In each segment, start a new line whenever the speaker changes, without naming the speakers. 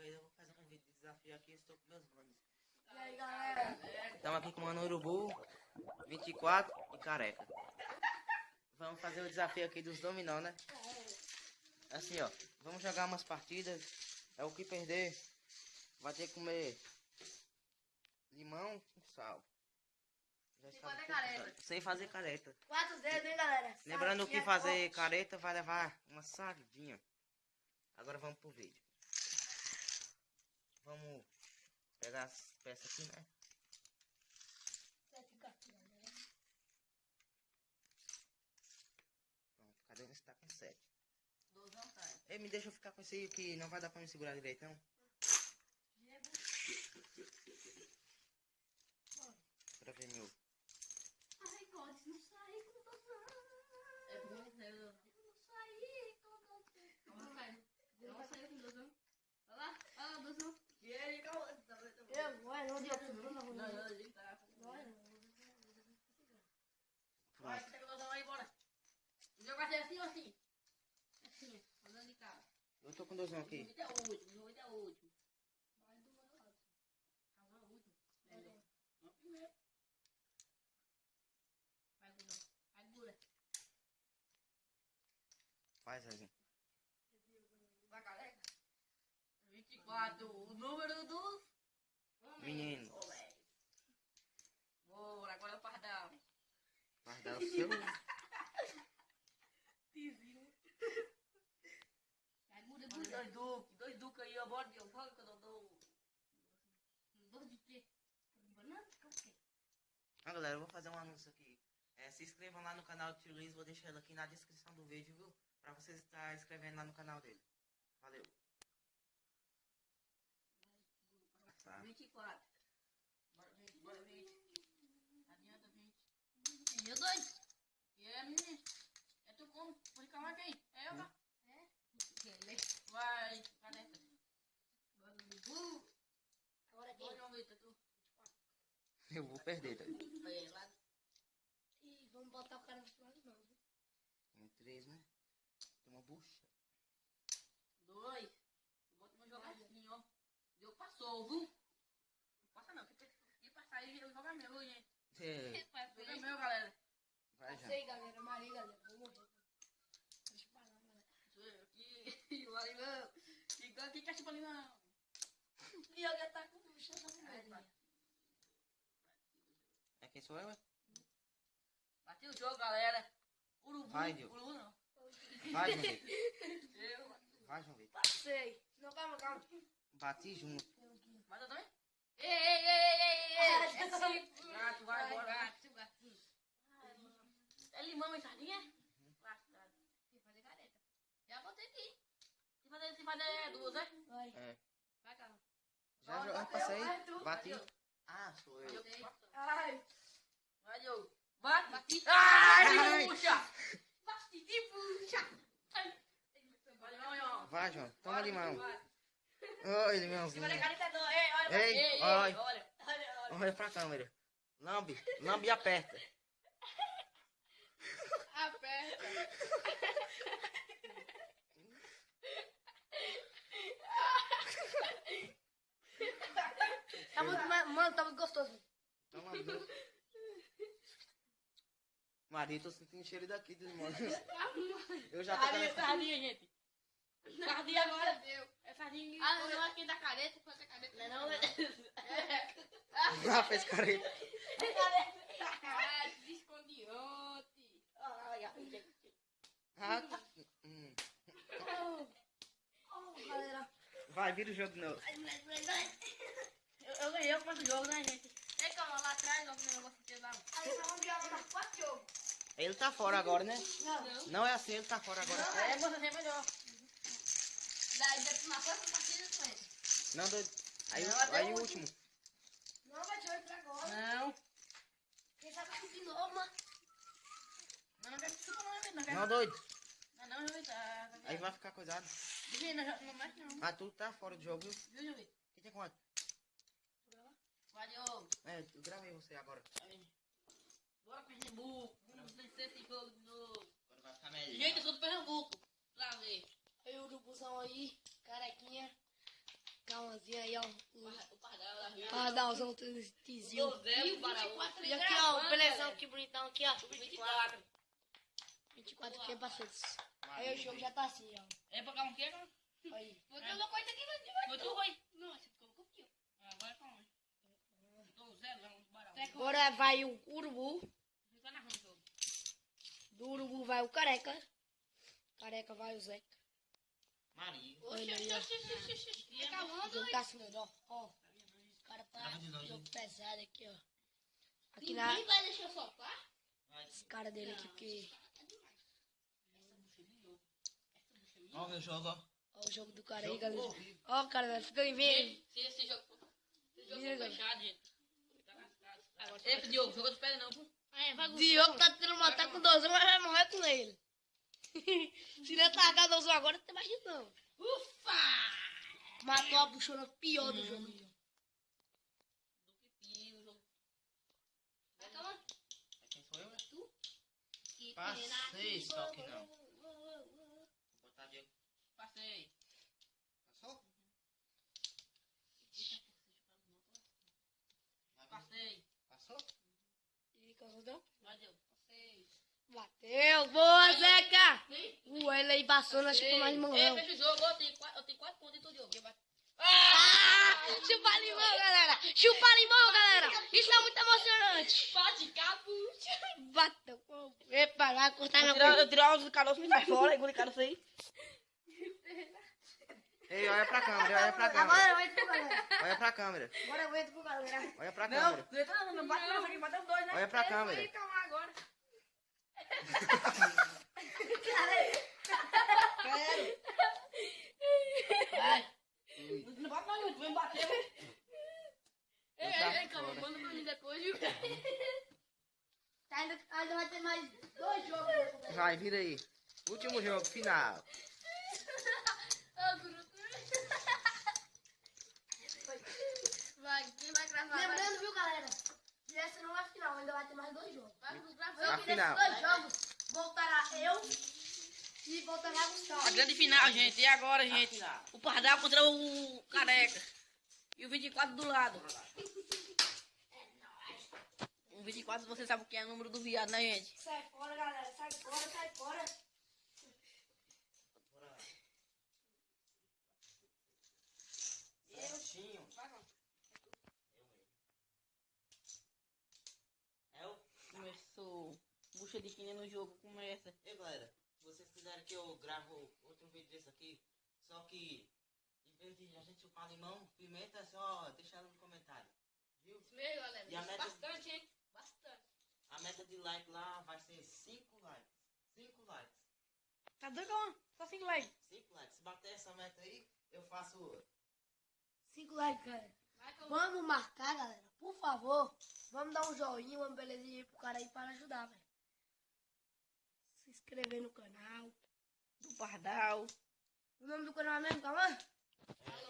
vez eu vou fazer um vídeo de desafio aqui, estou com meus manos.
E aí, galera?
Estamos aqui com o Mano Urubu, 24 e careca. Vamos fazer o desafio aqui dos dominó, né? Assim, ó. Vamos jogar umas partidas. É o que perder. Vai ter que comer limão com sal.
Sem fazer careta.
Sem fazer careta.
Quatro dedos, hein, galera?
Lembrando que fazer
forte.
careta vai levar uma sardinha. Agora vamos pro vídeo. Vamos pegar as peças aqui, né?
Sete cartinhas, né?
Pronto, cadê esse tá com 7?
Dozão tá.
Ei, me deixa eu ficar com esse aí que não vai dar pra me segurar direito, não. Pra ver meu.
Ai, Códice, não saí com dozão. É bom, né? Eu não saí com dozão. Não sai. Não saiu com dozão. Olha lá, olha lá, dozão. E ele, calma. Eu, vai, não deu. Não, não, não. Ele tá. Vai, Vai, pega o dozão aí, bora. O jogo vai ser assim ou assim? Assim, andando de cara.
Eu tô com dozão aqui.
Jogo é o último, jogo é o último. Vai do meu lado. Calma, é o último. É, não, primeiro. Vai, Gura. Vai, Gura.
Faz, Zezinho.
Vai, galera. 24, o número dos... homens.
Menino.
Homens. Bora, agora é o pardal.
Vai dar o seu.
Tizinho. Vai, Gura, Gura. Dois duques, dois duques aí, ó. Bora, Deus. Bora que eu dou... Dois de quê? Banana? O quê?
Ah, galera, anúncio aqui. É, se inscrevam lá no canal do Tio Luiz, vou deixar ele aqui na descrição do vídeo, viu? Pra vocês estar inscrevendo lá no canal dele. Valeu. Tá.
24. Bora, 20, bora, 20. Adianta, 20. E eu dois. E é, menino. É tu como? Pode calmar quem? É eu, tá? É? Vai, caneta. Bora, Bubu. Agora quem? Vitor, tu.
Eu vou perder, tá?
Aí, lá. Botar o cara no final de novo.
Em três, né? Tem uma bucha.
Dois. Meu jogar assim, ó. Deu, passou, viu? Não passa não. Se passar aí, eu jogo meu, gente?
É,
Joga meu, galera.
vai já.
Sei, galera, Maria, galera, vou morrer. Deixa eu parar, galera.
Sou eu aqui, o alimão. Igual aqui, cachorro alimão.
E alguém tá com bucha na Maria.
É quem sou eu, é?
Bati o jogo, galera. Urubu.
Vai.
Urubu não.
Vai, João Vitor. Vai, João Vitor.
Passei. Não, calma, calma.
Bati junto.
Mas eu também? Ei, ei, ei, ei, ei, ei.
Ah,
É
tipo,
Gato, vai,
vai,
bora.
gato, gatinho.
É limão e sardinha? Lascado. Tem que fazer careta. Já botei aqui. Fazer, se fazer duas, né?
Vai.
É.
Vai, calma.
Já, já, passei. Bati.
Bateu.
Ah, sou eu.
Ai.
Vai, Diogo. Bate. Bati.
Ai.
Puxa. Bati e puxa. Ai. Vai,
João. Toma limão. Oi, limãozinho.
Ei, olha.
Ei, olha.
olha.
Olha,
pra câmera. Lambe. Lambe e aperta.
Aperta. Tá muito, mano, tá muito gostoso.
Toma duas. Maria, tô sentindo cheiro daqui dos limões. Eu já tô
Sardinha,
querendo...
sardinha, gente. Sardinha agora deu. É sardinha.
Ah,
não aqui da careta, foi a careta.
Não, não, é.
Ah, fez careta.
Ah, escondi ontem.
Ai, ai,
Ah, hum.
Oh, galera.
Vai, vira o jogo de novo.
Eu, eu ganhei o quanto jogo, né, gente? É calma, lá atrás, ó, o negócio que lá.
Aí vamos jogar mais quatro jogos.
Ele tá fora agora, né?
Não.
Não é assim, ele tá fora agora.
É, você é melhor.
Daí depois na próxima partida com ele.
Não, doido. Aí,
Não,
o- aí
o
o último.
Não, vai te entrar agora.
Não.
Quem sabe de novo, mano.
Não, não quero que suba, não, não quero.
Não, doido.
Não, não, Jovem, tá.
Aí vai ficar coisado.
Vivi, não, não mais não.
Ah, tu tá fora do jogo, viu?
Viu, Jovem?
Que tem quanto?
Vai, Diogo.
É, eu gravei você agora.
Aí. Bora, Pernambuco. Vamos vencer esse jogo de novo.
Agora vai ficar melhor.
Gente, eu sou do Pernambuco. Pra ver.
Aí o urubuzão aí, carequinha. Calmazinha aí, ó.
O pardal da Rio.
Pardalzão tizil.
O Zé, o Baraú.
E aqui, ó, o belezão, que bonitão aqui, ó.
24.
24 aqui, parceiros. Aí o jogo já tá assim, ó.
É pra cá um quê, cara?
Aí.
Foi tu louco isso aqui, vai Foi tu, foi? Não, você ficou com o quê? Agora calma. Tô zero, vamos Baraú.
Agora vai o urubu.
Você tá narrando o jogo.
Do urubu vai o careca. Careca vai o Zeca.
Maria.
Olha aí, ó. O
Acabando,
jogo tá assim, ó. Ó. O cara tá
de
jogo pesado aqui, ó. Aqui na.
Ninguém vai deixar soltar?
Esse cara dele aqui, porque.
Olha o meu jogo, ó.
Ó o jogo do cara aí, galera. Ó, cara, fica em vendo.
Se esse jogo for jogo fechado, gente. Tá. Ei, Diogo, joga dos pés não, pô. É,
Diogo tá tentando matar com 12, mas vai morrer com ele. Se ele atacar 12 agora, não tem mais jeito não.
Ufa!
Matou a buchona pior do jogo. aí, ó.
O jogo. Vai calma.
Quem sou eu?
Tu? Que
Passei, só que não. Vou botar Diego.
Passei.
Passou?
Passei.
Passou?
E Calçadão?
Vai, Diogo. Passei.
Bateu, boa, Zeca! O ele aí passou, nós ficamos mais limão.
Ei,
não.
fecha o jogo. Eu tenho quatro, eu tenho quatro pontos em todo jogo. Eu
Ah! Chupa limão, galera! Chupa limão, galera! Isso é muito emocionante!
Bate capucha.
Pô. Epa, vai cortar meu
Eu tiro a do caroço e sai fora. Engole caroço aí.
Ei, olha pra câmera, olha pra câmera.
Agora eu entro pro galera.
Olha pra câmera.
Agora eu entro pro galera.
Olha pra
Não,
câmera.
não entra não, não bate não, aqui bateu dois, né?
Olha pra câmera.
calma agora. Não bate não, tu vem bater. Ei,
tá
ei, ei, calma, manda pra mim depois, viu?
Tá, ainda, vai ter mais dois jogos.
Vai, vira aí. Último jogo, final.
Ô, Guru. Vai, quem vai gravar?
Lembrando, viu, galera? Que essa não é a final, ainda vai ter mais dois jogos.
Vai, vai gravar.
Na
Eu que
final.
dois jogos voltará eu e voltará Gustavo.
A grande final, gente. E agora, gente? O Pardal contra o Careca. E o 24 do lado. O 24, você sabe o que é o número do viado, né, gente?
Sai fora, galera. Sai fora, sai fora.
Certinho. É o...
Começou. Quina no jogo, começa.
Ei, galera. Se vocês quiserem que eu gravo outro vídeo desse aqui, só que em vez de a gente chupar limão, pimenta, é só deixar no comentário. Viu?
Isso mesmo, galera.
E a meta-
Bastante, hein? Bastante.
A meta de like lá vai ser 5 likes. 5 likes.
Tá doido. Só 5 likes.
5 likes. Se bater essa meta aí, eu faço.
Cinco likes, galera.
Vai, calma.
Vamos marcar, galera. Por favor. Vamos dar um joinha, uma belezinha aí pro cara aí para ajudar, velho. Inscrever no canal.
Do Pardal.
O nome do canal é mesmo, Cauã?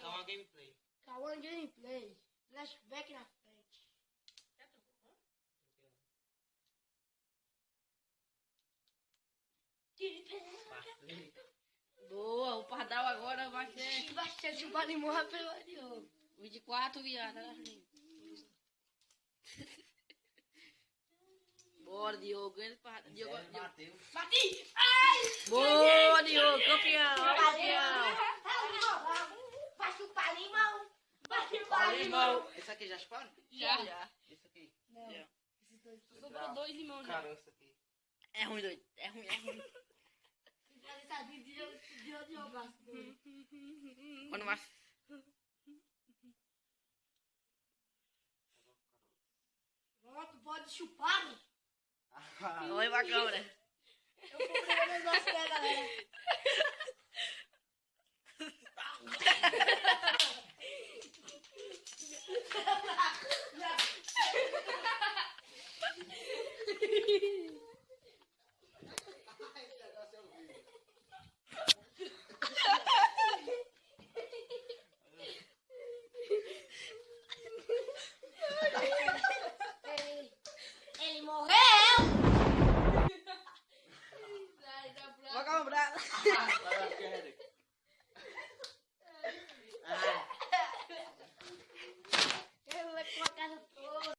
É uma gameplay.
Cauã Gameplay. Flashback na frente.
Boa, o Pardal agora vai ser
Vai ser chupar limão pelo Diogo.
24, viado. olha assim. Bora, Diogo. Ele, Pardal. Diogo, Diogo.
bateu.
Bati!
Boa, Diogo. Campeão. Campeão.
Vai chupar limão! Vai chupar limão!
Esse aqui já chuparam?
Já. Já.
Esse aqui.
Não,
Já.
esses dois.
Sobrou dois limões já.
Cara, esse aqui.
É ruim, doido. É ruim, é ruim. Quando mais.
Pronto, pode chupar.
Oi, pra câmera.
Eu comprei o negócio da galera.